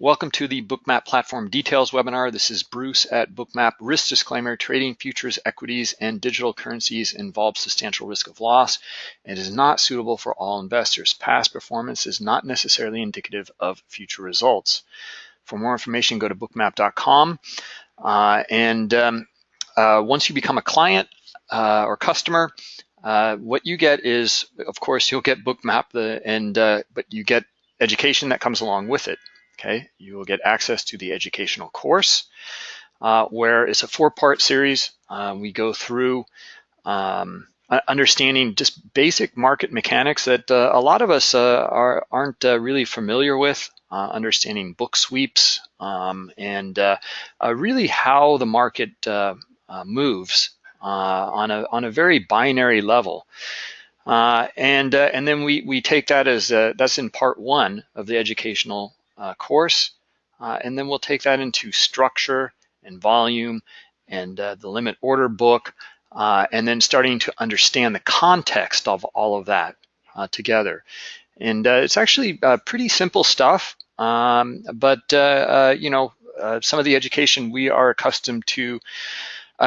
Welcome to the Bookmap Platform Details webinar. This is Bruce at Bookmap. Risk disclaimer, trading futures, equities, and digital currencies involves substantial risk of loss and is not suitable for all investors. Past performance is not necessarily indicative of future results. For more information, go to bookmap.com. Uh, and um, uh, once you become a client uh, or customer, uh, what you get is, of course, you'll get Bookmap, the, and uh, but you get education that comes along with it. Okay, you will get access to the educational course, uh, where it's a four-part series. Uh, we go through um, understanding just basic market mechanics that uh, a lot of us uh, are, aren't uh, really familiar with, uh, understanding book sweeps, um, and really how the market moves on, a, on a very binary level. Uh, and uh, and then we we take that as uh, that's in part one of the educational uh, course. Uh, and then we'll take that into structure and volume and uh, the limit order book, uh, and then starting to understand the context of all of that uh, together. And uh, it's actually pretty simple stuff, um, but you know, some of the education we are accustomed to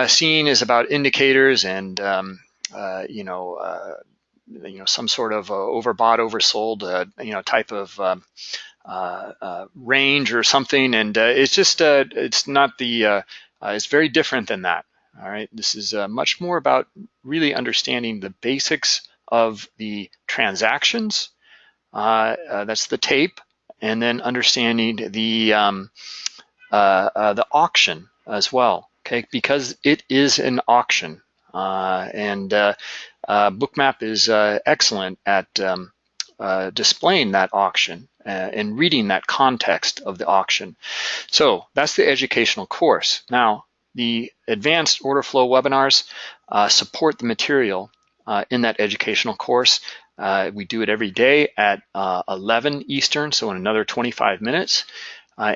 seeing is about indicators and um, you know, you know, some sort of overbought, oversold, you know, type of um, Uh, uh, range or something, and uh, it's just uh, it's not the it's very different than that. All right, this is much more about really understanding the basics of the transactions. that's the tape, and then understanding the um, the auction as well. Okay, because it is an auction, and Bookmap is excellent at um, uh, displaying that auction uh, and reading that context of the auction. So that's the educational course. Now, the advanced order flow webinars uh, support the material uh, in that educational course. Uh, we do it every day at 11 Eastern, so in another 25 minutes.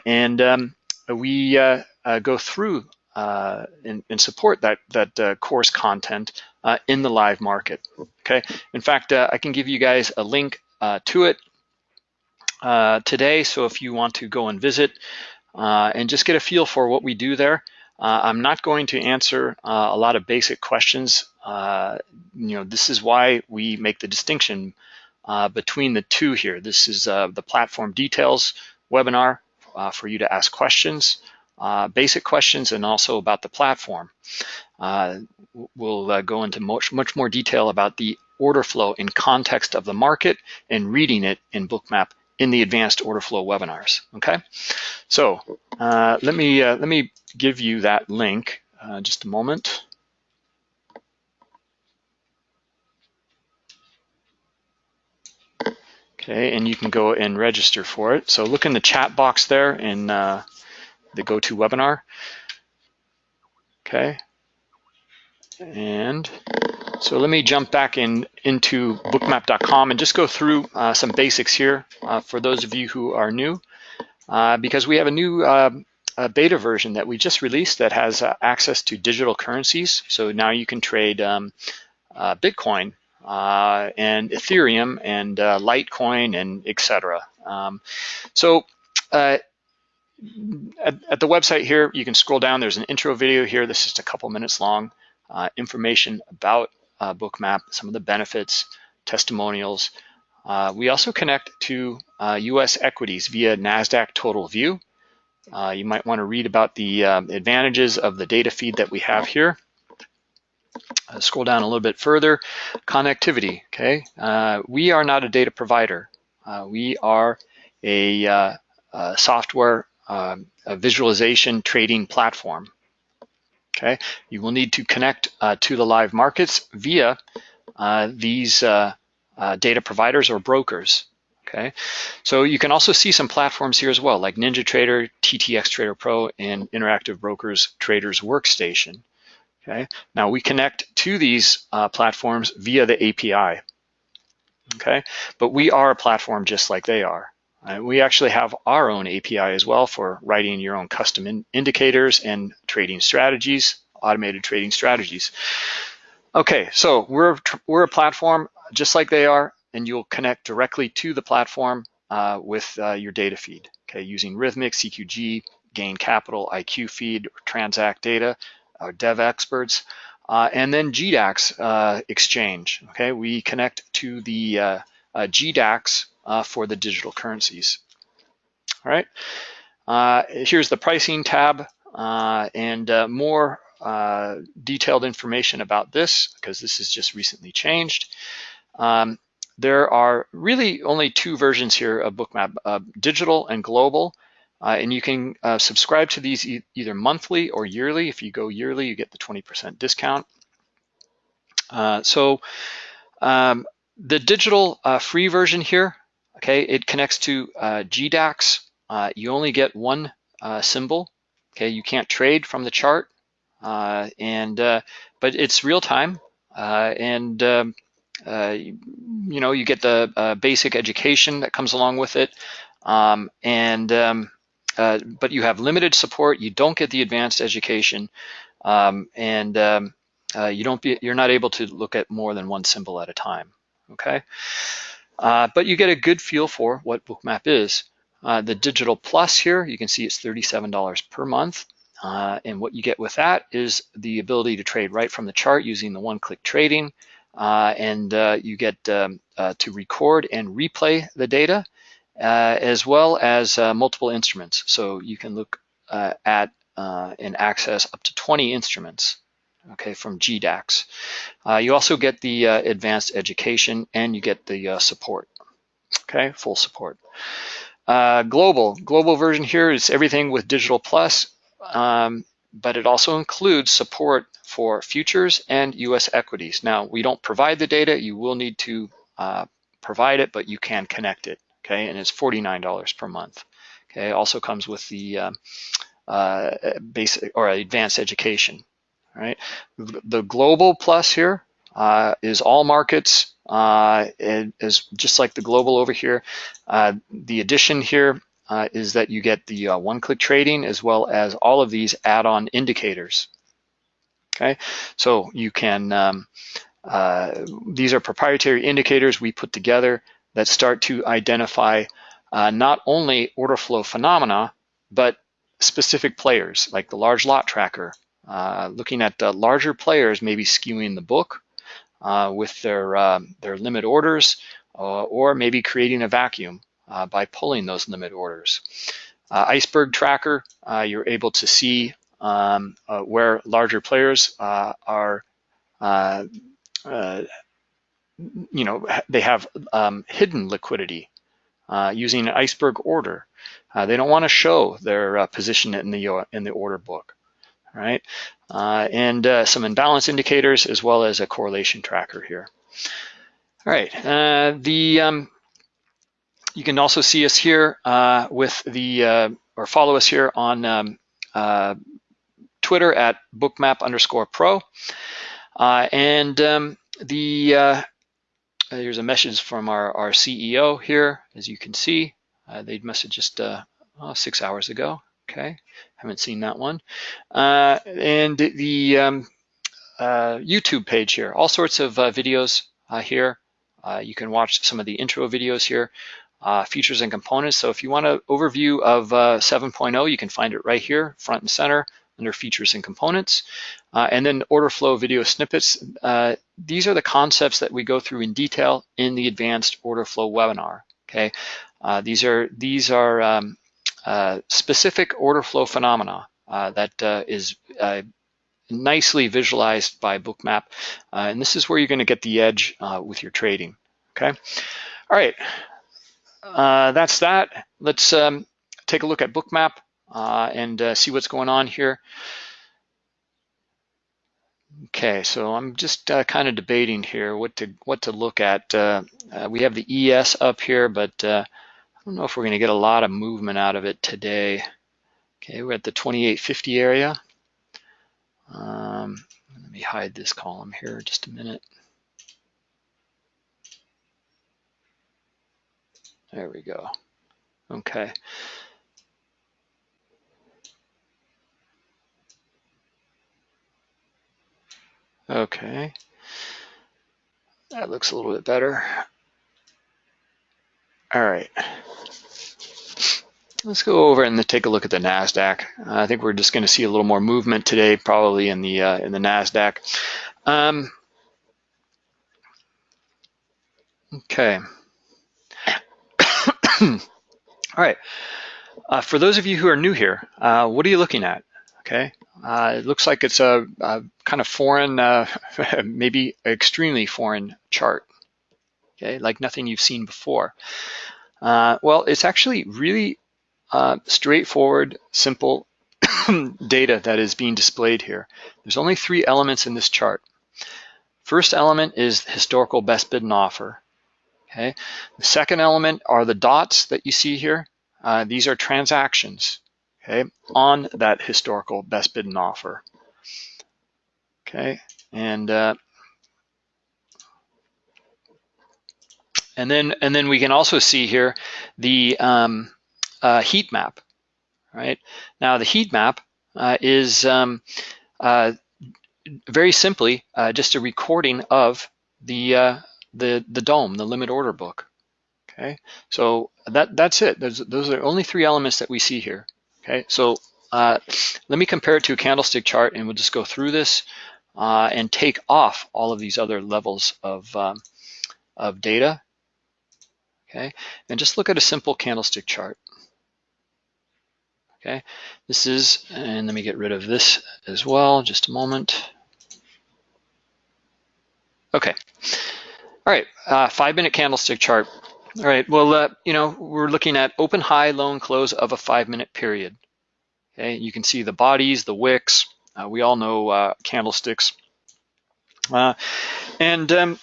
and um, we go through uh, and, and, support that that uh, course content uh, in the live market. Okay. In fact, I can give you guys a link uh, to it uh, today. So if you want to go and visit uh, and just get a feel for what we do there, uh, I'm not going to answer uh, a lot of basic questions. Uh, you know, this is why we make the distinction between the two here. This is the platform details webinar for you to ask questions. Basic questions and also about the platform. We'll go into much, much more detail about the order flow in context of the market and reading it in Bookmap in the advanced order flow webinars, okay? So uh, let, me, uh, let me give you that link uh, just a moment. Okay, and you can go and register for it. So look in the chat box there in uh, the GoToWebinar. Okay, and so let me jump back in into bookmap.com and just go through uh, some basics here uh, for those of you who are new, uh, because we have a new uh, beta version that we just released that has uh, access to digital currencies. So now you can trade um, uh, Bitcoin and Ethereum and Litecoin and etc. Um, so at, at, the website here, you can scroll down. There's an intro video here. This is just a couple minutes long. Uh, information about uh, Bookmap, some of the benefits, testimonials. Uh, we also connect to US uh, equities via NASDAQ Total View. Uh, you might want to read about the um, advantages of the data feed that we have here. Uh, scroll down a little bit further, connectivity, okay? we are not a data provider. we are a, a software um, a visualization trading platform. Okay, you will need to connect uh, to the live markets via uh, these uh, uh data providers or brokers. Okay, so you can also see some platforms here as well, like NinjaTrader, TTX Trader Pro, and Interactive Brokers Traders Workstation. Okay, now we connect to these uh, platforms via the API. Okay, but we are a platform just like they are. We actually have our own API as well for writing your own custom in indicators and trading strategies, automated trading strategies. Okay, so we're, we're a platform just like they are, and you'll connect directly to the platform uh, with uh, your data feed. okay, using Rithmic, CQG, Gain Capital, IQ Feed, Transact Data, our dev experts, uh, and then GDAX uh, exchange, okay? We connect to the uh, uh GDAX uh, for the digital currencies, all right? Uh, here's the pricing tab and more detailed information about this because this is just recently changed. Um, there are really only two versions here of Bookmap, uh, digital and global. Uh, and you can uh, subscribe to these e either monthly or yearly. If you go yearly, you get the 20% discount. Uh, so um, the digital uh, free version here, okay, it connects to uh, GDAX. you only get one symbol, okay? You can't trade from the chart, and but it's real time, and um, uh, you, know, you get the uh, basic education that comes along with it, um, and um, uh, but you have limited support. You don't get the advanced education, um, and um, uh, you don't be, you're not able to look at more than one symbol at a time. Okay, uh, but you get a good feel for what Bookmap is. the Digital Plus here, you can see it's $37 per month. and what you get with that is the ability to trade right from the chart using the one-click trading. Uh, and uh, you get um, uh, to record and replay the data as well as multiple instruments. So you can look at and access up to 20 instruments okay, from GDAX. Uh, you also get the uh, advanced education and you get the uh, support, okay, full support. global, global version here is everything with Digital Plus, um, but it also includes support for futures and US equities. Now, we don't provide the data. You will need to uh, provide it, but you can connect it, okay? And it's $49 per month, okay? Also comes with the uh, uh, basic or advanced education, right? The global plus here uh, is all markets. Uh, it is just like the global over here. Uh, the addition here uh, is that you get the uh, one-click trading as well as all of these add-on indicators. Okay, so you can, um, uh, these are proprietary indicators we put together that start to identify not only order flow phenomena, but specific players like the large lot tracker. Uh, looking at the larger players maybe skewing the book uh, with their, um, their limit orders or maybe creating a vacuum uh, by pulling those limit orders. Uh, iceberg tracker, uh, you're able to see um, uh, where larger players uh, are, uh, you know, they have um, hidden liquidity using an iceberg order. they don't want to show their position in the in the order book, right? and some imbalance indicators as well as a correlation tracker here. All right, the um, you can also see us here uh, with the, uh, or follow us here on um, uh, Twitter at bookmap underscore pro. Uh, and um, the, uh, here's a message from our, our CEO here, as you can see. Uh, they'd messaged just oh, six hours ago. Okay, haven't seen that one. and the um, YouTube page here, all sorts of videos here. you can watch some of the intro videos here uh, features and components. So if you want an overview of uh, 7.0, you can find it right here, front and center, under features and components. Uh, and then order flow video snippets. Uh, these are the concepts that we go through in detail in the advanced order flow webinar, okay? Uh, these are, these are um, uh, specific order flow phenomena that is nicely visualized by Bookmap. and this is where you're gonna get the edge with your trading, okay? All right, uh, that's that. Let's um, take a look at Bookmap uh, and uh, see what's going on here. Okay, so I'm just uh, kind of debating here what to what to look at. Uh, uh, we have the ES up here, but don't know if we're going to get a lot of movement out of it today. Okay, we're at the 2850 area. Um, let me hide this column here just a minute. There we go. Okay. Okay. That looks a little bit better. All right. let's go over and take a look at the Nasdaq. I think we're just going to see a little more movement today, probably in the uh, in the Nasdaq. Um, okay. All right. Uh, for those of you who are new here, uh, what are you looking at? Okay. Uh, it looks like it's a, a kind of foreign, uh, maybe extremely foreign chart. Okay, like nothing you've seen before. well, it's actually really uh, straightforward, simple data that is being displayed here. There's only three elements in this chart. First element is historical best bid and offer. Okay. The second element are the dots that you see here. Uh, these are transactions, okay, on that historical best bid and offer. Okay, and uh, and then and then we can also see here the um, uh, heat map, right? Now the heat map uh, is um, uh, very simply uh, just a recording of the uh, the the DOM, the limit order book. Okay, so that that's it. Those those are the only three elements that we see here. Okay, so uh, let me compare it to a candlestick chart, and we'll just go through this and take off all of these other levels of um, of data. Okay, and just look at a simple candlestick chart. Okay, this is, and let me get rid of this as well, just a moment. Okay, all right, uh, five minute candlestick chart. All right, well, uh, you know, we're looking at open, high, low, and close of a five minute period. Okay, you can see the bodies, the wicks. Uh, we all know uh, candlesticks. Uh, and um,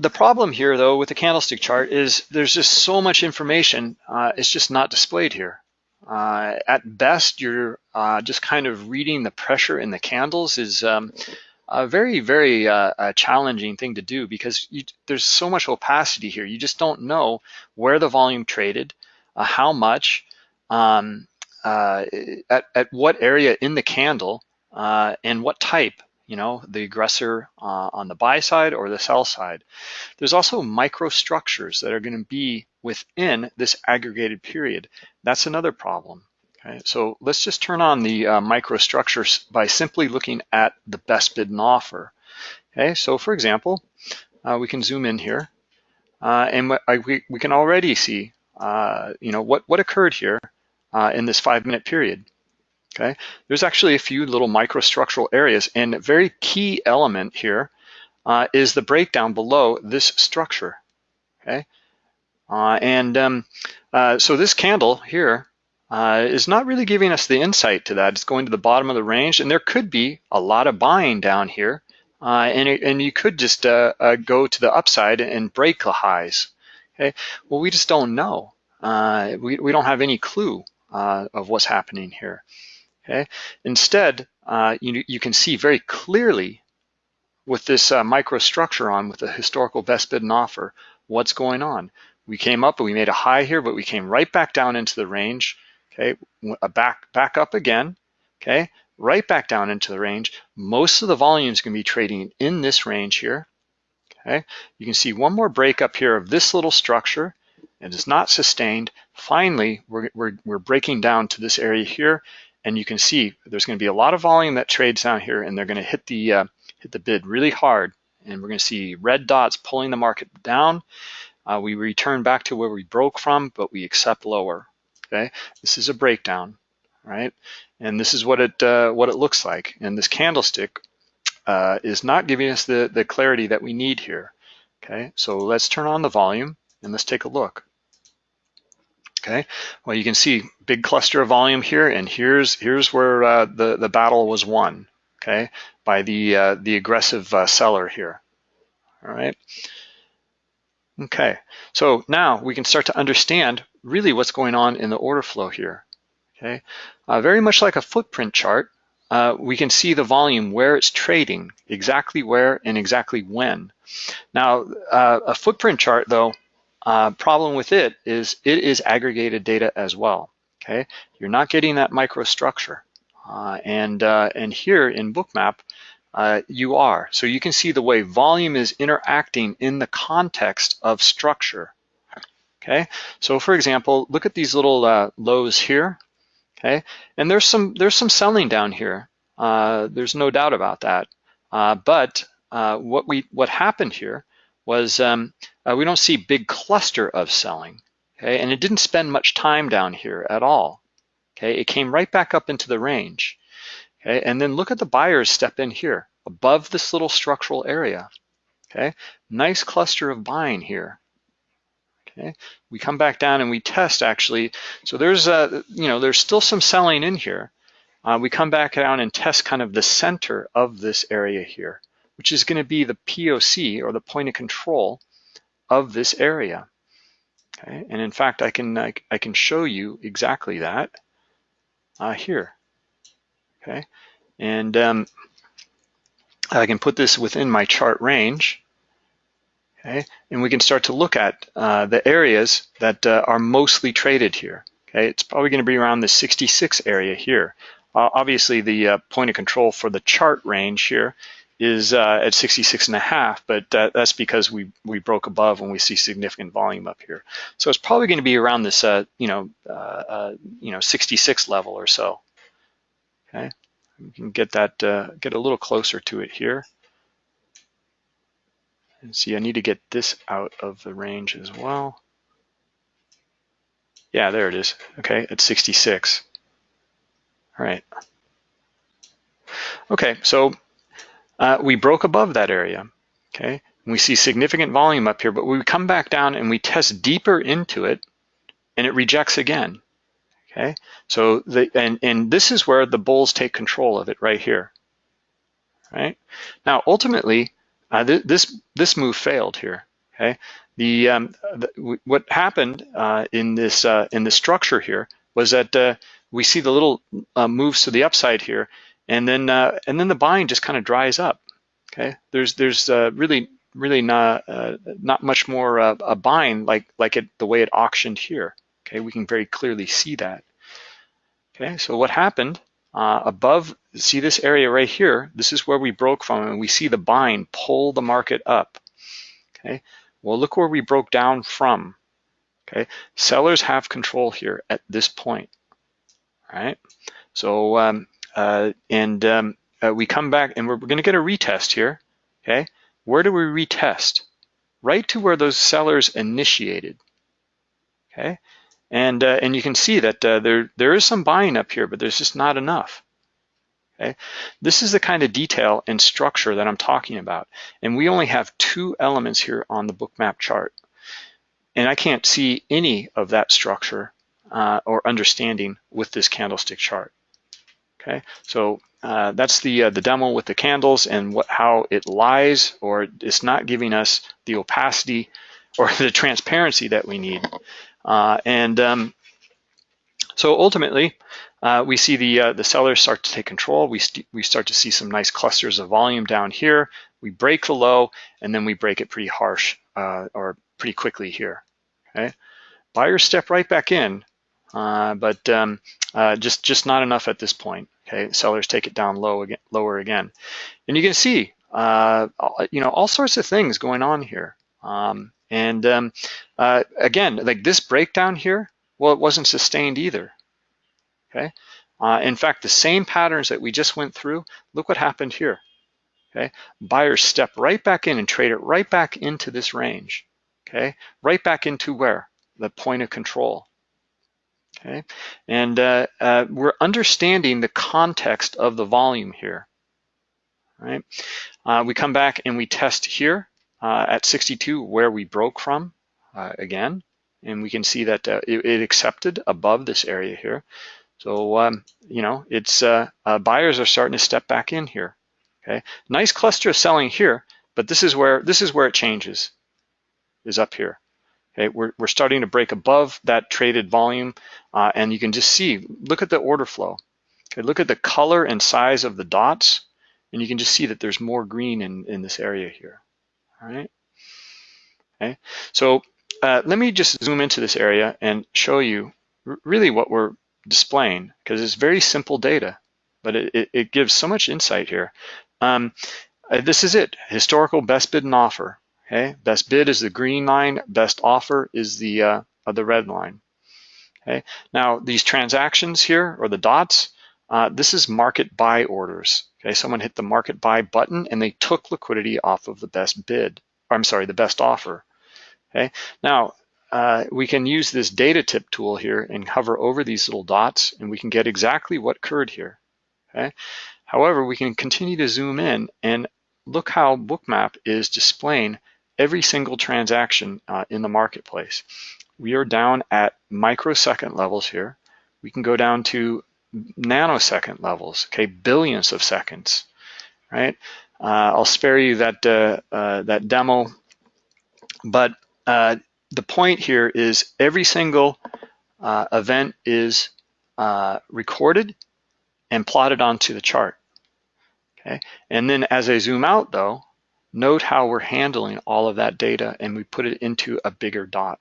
the problem here, though, with the candlestick chart is there's just so much information. Uh, it's just not displayed here. Uh, at best, you're uh, just kind of reading the pressure in the candles is um, a very, very uh, challenging thing to do because you, there's so much opacity here. You just don't know where the volume traded, uh, how much, um, uh, at, at what area in the candle, uh, and what type you know, the aggressor uh, on the buy side or the sell side. There's also microstructures that are going to be within this aggregated period. That's another problem. Okay, so let's just turn on the uh, microstructures by simply looking at the best bid and offer. Okay, so for example, uh, we can zoom in here, uh, and we, we can already see, uh, you know, what, what occurred here uh, in this five minute period. Okay, there's actually a few little microstructural areas, and a very key element here uh, is the breakdown below this structure. Okay, uh, and um, uh, so this candle here uh, is not really giving us the insight to that. It's going to the bottom of the range, and there could be a lot of buying down here, uh, and it, and you could just uh, go to the upside and break the highs. Okay, well we just don't know. we we don't have any clue of what's happening here. Okay. Instead, uh, you, you can see very clearly with this uh, microstructure on with the historical best bid and offer, what's going on. We came up and we made a high here, but we came right back down into the range. Okay, back back up again. Okay, right back down into the range. Most of the volume is going to be trading in this range here. Okay, you can see one more break up here of this little structure. And It is not sustained. Finally, we're, we're, we're breaking down to this area here, and you can see there's going to be a lot of volume that trades down here and they're going to hit the uh, hit the bid really hard. And we're going to see red dots pulling the market down. Uh, we return back to where we broke from but we accept lower okay? This is a breakdown right? And this is what it uh, what it looks like. And this candlestick uh, is not giving us the the clarity that we need here okay? So let's turn on the volume and let's take a look Okay, well you can see big cluster of volume here, and here's here's where uh, the the battle was won. Okay, by the uh, the aggressive uh, seller here. All right. Okay, so now we can start to understand really what's going on in the order flow here. Okay, uh, very much like a footprint chart, uh, we can see the volume where it's trading, exactly where and exactly when. Now, uh, a footprint chart though uh, problem with it is it is aggregated data as well. Okay, you're not getting that microstructure, uh, and uh, and here in Bookmap, uh, you are. So you can see the way volume is interacting in the context of structure. Okay, so for example, look at these little uh, lows here. Okay, and there's some there's some selling down here. Uh, there's no doubt about that. But what we what happened here was um, uh, we don't see big cluster of selling. Okay, and it didn't spend much time down here at all. Okay, it came right back up into the range. Okay, and then look at the buyers step in here above this little structural area. Okay, nice cluster of buying here. Okay, we come back down and we test actually. So there's a, you know, there's still some selling in here. Uh, we come back down and test kind of the center of this area here, which is going to be the POC or the point of control of this area. Okay, and in fact, I can I, I can show you exactly that uh, here. Okay, and um, I can put this within my chart range. Okay, and we can start to look at uh, the areas that uh, are mostly traded here. Okay, it's probably going to be around the 66 area here. Uh, obviously, the uh, point of control for the chart range here is uh, at 66 and a half, but uh, that's because we we broke above when we see significant volume up here. So it's probably going to be around this, uh, you know, uh, uh, you know, 66 level or so. Okay, we can get that uh, get a little closer to it here. And see, I need to get this out of the range as well. Yeah, there it is. Okay, at 66. All right. Okay, so we broke above that area, okay? we see significant volume up here, but we come back down and we test deeper into it and it rejects again, okay? So, the, and, and this is where the bulls take control of it right here, right? Now, ultimately, uh, th this, this move failed here, okay? The, um, the what happened uh, in this uh, in the structure here was that uh, we see the little uh, moves to the upside here and then uh, and then the buying just kind of dries up. Okay, there's there's uh, really really not uh, not much more uh, a buying like like it the way it auctioned here. Okay, we can very clearly see that. Okay, so what happened uh, above? See this area right here? This is where we broke from, and we see the buying pull the market up. Okay, well look where we broke down from. Okay, sellers have control here at this point. All right, so um, and um, uh, we come back and we're, we're gonna get a retest here, okay? Where do we retest? Right to where those sellers initiated, okay? And, uh, and you can see that uh, there, there is some buying up here, but there's just not enough. Okay? This is the kind of detail and structure that I'm talking about. And we only have two elements here on the bookmap chart. And I can't see any of that structure uh, or understanding with this candlestick chart. Okay, so uh, that's the uh, the demo with the candles and what how it lies or it's not giving us the opacity or the transparency that we need. Uh, and um, so ultimately, uh, we see the uh, the sellers start to take control. We we start to see some nice clusters of volume down here. We break the low and then we break it pretty harsh uh, or pretty quickly here. Okay, buyers step right back in, but um, just, just not enough at this point. Okay, sellers take it down low again, lower again. And you can see, uh, you know, all sorts of things going on here. Um, and um, uh, again, like this breakdown here, well, it wasn't sustained either. Okay. Uh, in fact, the same patterns that we just went through, look what happened here. Okay. Buyers step right back in and trade it right back into this range. Okay. Right back into where? The point of control. Okay, and uh, uh, we're understanding the context of the volume here. Right, uh, we come back and we test here uh, at 62 where we broke from uh, again, and we can see that uh, it, it, accepted above this area here. So um, you know, it's buyers are starting to step back in here. Okay, nice cluster of selling here, but this is where this is where it changes, is up here. Okay, we're, we're starting to break above that traded volume uh, and you can just see, look at the order flow. Okay, look at the color and size of the dots and you can just see that there's more green in, in this area here, all right? Okay, so uh, let me just zoom into this area and show you really what we're displaying because it's very simple data, but it, it, it gives so much insight here. Um, uh, this is it, historical best bid and offer. Okay, best bid is the green line, best offer is the uh, the red line. Okay. Now these transactions here, or the dots, uh, this is market buy orders. Okay, someone hit the market buy button and they took liquidity off of the best bid. Or I'm sorry, the best offer. Okay, now uh, we can use this data tip tool here and hover over these little dots and we can get exactly what occurred here. Okay. However, we can continue to zoom in and look how Bookmap is displaying every single transaction uh, in the marketplace. We are down at microsecond levels here. We can go down to nanosecond levels, okay, billions of seconds, right? Uh, I'll spare you that, uh, uh that demo, but uh, the point here is every single uh, event is recorded and plotted onto the chart. Okay, and then as I zoom out though, note how we're handling all of that data and we put it into a bigger dot.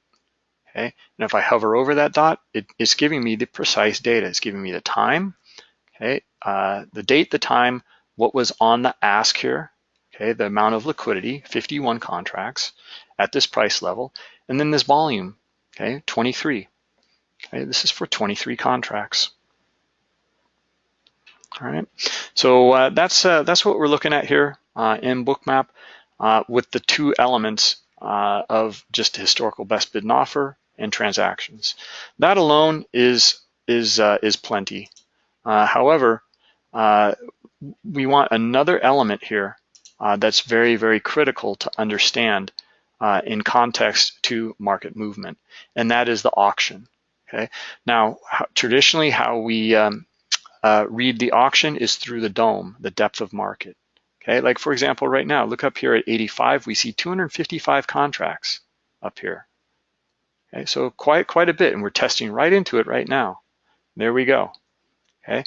Okay, and if I hover over that dot, it, it's giving me the precise data. It's giving me the time, okay, uh, the date, the time, what was on the ask here, okay, the amount of liquidity, 51 contracts at this price level, and then this volume, okay, 23. Okay, this is for 23 contracts. All right, so uh, that's uh, that's what we're looking at here in Bookmap uh, with the two elements uh, of just historical best bid and offer and transactions. That alone is is uh, is plenty. however, we want another element here that's very very critical to understand in context to market movement, and that is the auction. Okay. Now, how, traditionally, how we um, uh, read the auction is through the DOM, the depth of market. Okay, like for example, right now, look up here at 85, we see 255 contracts up here. Okay, so quite quite a bit, and we're testing right into it right now. There we go. Okay,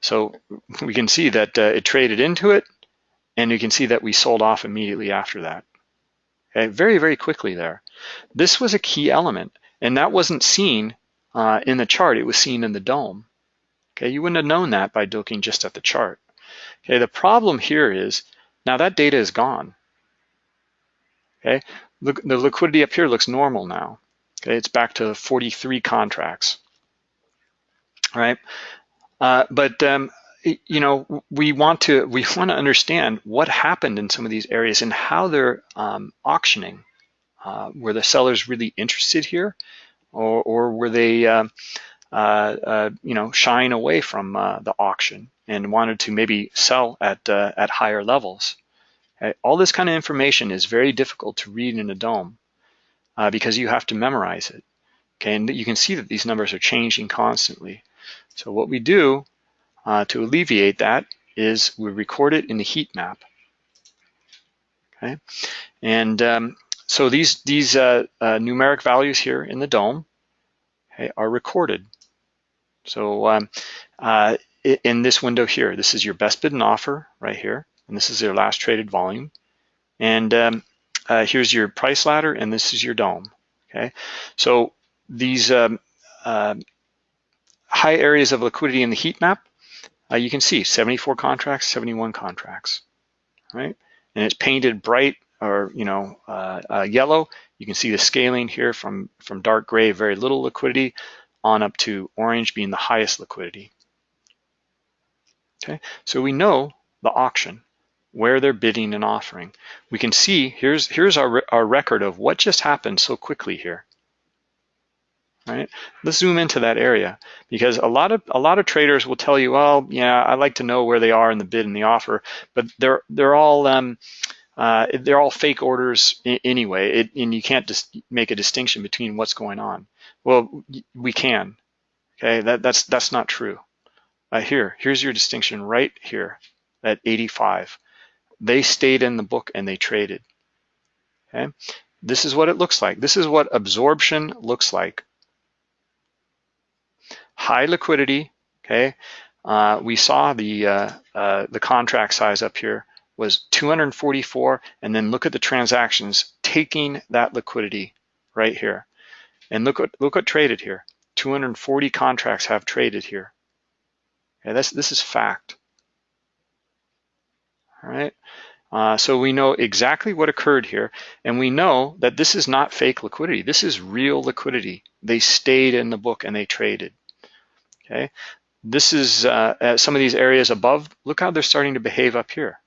so we can see that uh, it traded into it, and you can see that we sold off immediately after that. Okay, very very quickly there. This was a key element, and that wasn't seen uh, in the chart; it was seen in the DOM. Okay, you wouldn't have known that by looking just at the chart. Okay, the problem here is now that data is gone. Okay, look, the liquidity up here looks normal now. Okay, it's back to 43 contracts. All right, uh, but um, you know we want to we want to understand what happened in some of these areas and how they're um, auctioning. Uh, were the sellers really interested here, or, or were they uh, you know, shying away from uh, the auction and wanted to maybe sell at, at higher levels. All this kind of information is very difficult to read in a DOM because you have to memorize it. Okay, and you can see that these numbers are changing constantly. So what we do uh, to alleviate that is we record it in the heat map. Okay, and um, so these these uh, uh, numeric values here in the DOM okay, are recorded. So um, uh, in this window here, this is your best bid and offer right here, and this is your last traded volume. And um, uh, here's your price ladder, and this is your DOM, Okay, so these um, uh, high areas of liquidity in the heat map, uh, you can see 74 contracts, 71 contracts, right? And it's painted bright or you know uh, uh, yellow. You can see the scaling here from from dark gray, very little liquidity, on up to orange being the highest liquidity. Okay, so we know the auction, where they're bidding and offering. We can see, here's, here's our, our record of what just happened so quickly here. All right, let's zoom into that area because a lot of a lot of traders will tell you, well, yeah, I like to know where they are in the bid and the offer, but they're they're all um, uh, they're all fake orders anyway, it, and you can't just make a distinction between what's going on. Well, we can. Okay, that, that's that's not true. Uh, here, here's your distinction right here at 85. They stayed in the book and they traded. Okay, this is what it looks like. This is what absorption looks like. High liquidity. Okay, uh, we saw the uh, uh, the contract size up here was 244, and then look at the transactions taking that liquidity right here. And look what look what traded here. 240 contracts have traded here. Okay, this this is fact. All right. Uh, so we know exactly what occurred here, and we know that this is not fake liquidity. This is real liquidity. They stayed in the book and they traded. Okay, this is uh, some of these areas above. Look how they're starting to behave up here.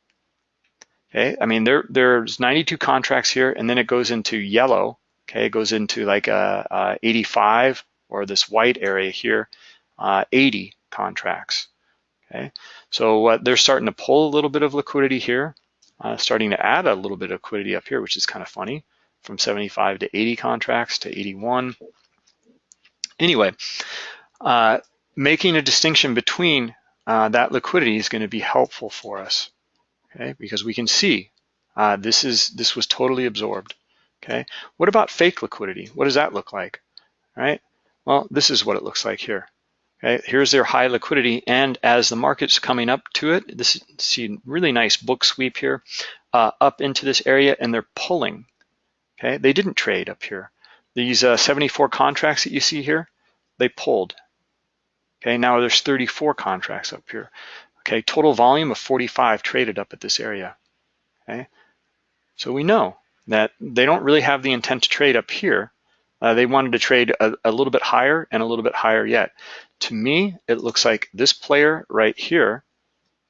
Okay, I mean there there's 92 contracts here, and then it goes into yellow. Okay, it goes into like a, a 85 or this white area here, uh, 80 contracts. Okay, so uh, they're starting to pull a little bit of liquidity here uh, starting to add a little bit of liquidity up here, which is kind of funny, from 75 to 80 contracts to 81. Anyway, uh, making a distinction between uh, that liquidity is going to be helpful for us, okay? Because we can see uh, this is this was totally absorbed, okay? What about fake liquidity? What does that look like, right? Well, this is what it looks like here. Okay, here's their high liquidity, and as the market's coming up to it, this see really nice book sweep here, uh, up into this area, and they're pulling. Okay, they didn't trade up here. These uh, 74 contracts that you see here, they pulled. Okay, now there's 34 contracts up here. Okay, total volume of 45 traded up at this area. Okay, so we know that they don't really have the intent to trade up here. Uh, they wanted to trade a, a little bit higher and a little bit higher yet. To me, it looks like this player right here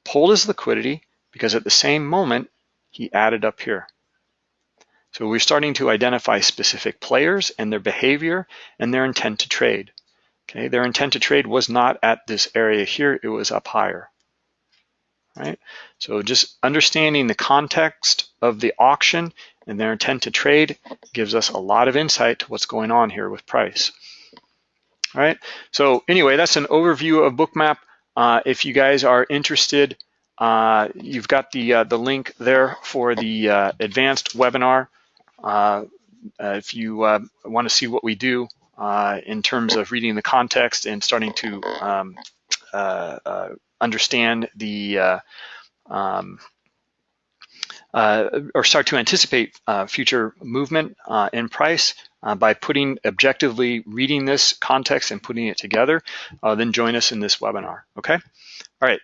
pulled his liquidity because at the same moment, he added up here. So we're starting to identify specific players and their behavior and their intent to trade. Okay, their intent to trade was not at this area here, it was up higher. Right? So just understanding the context of the auction and their intent to trade gives us a lot of insight to what's going on here with price. All right, so anyway, that's an overview of Bookmap. Uh, if you guys are interested, uh, you've got the uh, the link there for the uh, advanced webinar. Uh, uh, if you want to see what we do in terms of reading the context and starting to um, understand the um, or start to anticipate uh, future movement uh, in price uh, by putting objectively reading this context and putting it together, uh, then join us in this webinar, okay? All right,